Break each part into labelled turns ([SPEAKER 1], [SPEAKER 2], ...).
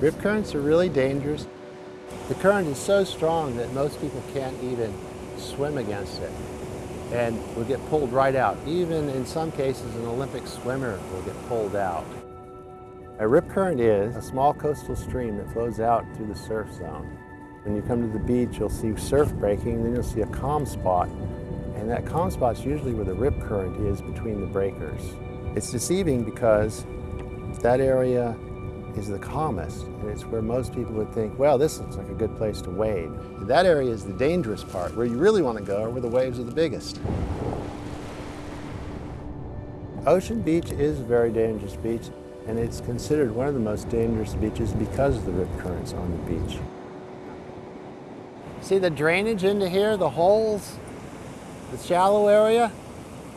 [SPEAKER 1] Rip currents are really dangerous. The current is so strong that most people can't even swim against it and will get pulled right out. Even in some cases, an Olympic swimmer will get pulled out. A rip current is a small coastal stream that flows out through the surf zone. When you come to the beach, you'll see surf breaking, then you'll see a calm spot, and that calm spot is usually where the rip current is between the breakers. It's deceiving because that area is the calmest, and it's where most people would think, well, this looks like a good place to wade. That area is the dangerous part. Where you really want to go are where the waves are the biggest. Ocean Beach is a very dangerous beach, and it's considered one of the most dangerous beaches because of the rip currents on the beach. See the drainage into here, the holes, the shallow area?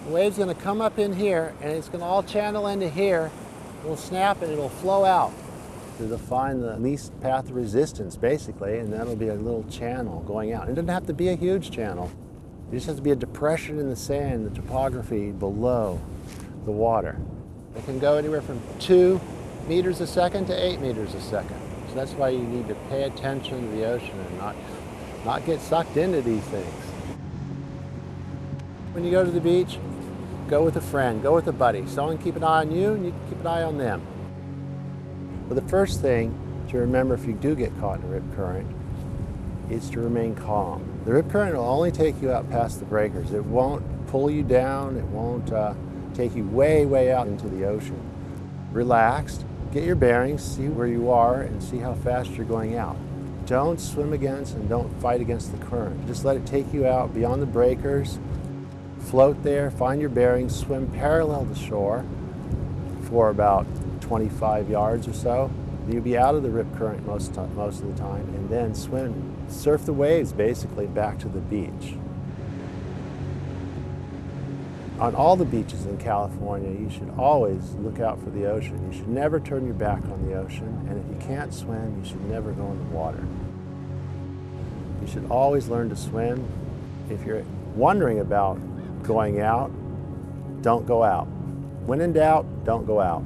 [SPEAKER 1] The wave's going to come up in here, and it's going to all channel into here. It'll snap and it'll flow out to define the least path of resistance, basically, and that'll be a little channel going out. It doesn't have to be a huge channel. It just has to be a depression in the sand, the topography below the water. It can go anywhere from two meters a second to eight meters a second. So that's why you need to pay attention to the ocean and not, not get sucked into these things. When you go to the beach, go with a friend, go with a buddy. Someone keep an eye on you and you keep an eye on them. But the first thing to remember if you do get caught in a rip current is to remain calm. The rip current will only take you out past the breakers. It won't pull you down. It won't uh, take you way, way out into the ocean. Relaxed, get your bearings, see where you are, and see how fast you're going out. Don't swim against and don't fight against the current. Just let it take you out beyond the breakers, float there, find your bearings, swim parallel to shore for about 25 yards or so. You'll be out of the rip current most, most of the time and then swim, surf the waves basically back to the beach. On all the beaches in California, you should always look out for the ocean. You should never turn your back on the ocean, and if you can't swim, you should never go in the water. You should always learn to swim. If you're wondering about going out, don't go out. When in doubt, don't go out.